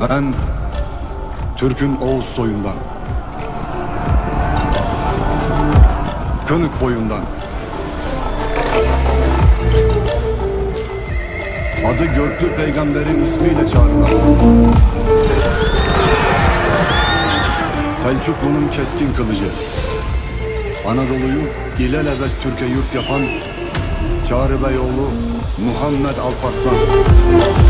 Ben Türk'ün Oğuz soyundan. Kınık boyundan. Adı Görklü Peygamber'in ismiyle çağrılan. Selçuklu'nun keskin kılıcı. Anadolu'yu ilelebet Türkiye yurt yapan Çağrı Beyoğlu Muhammed Alparslan.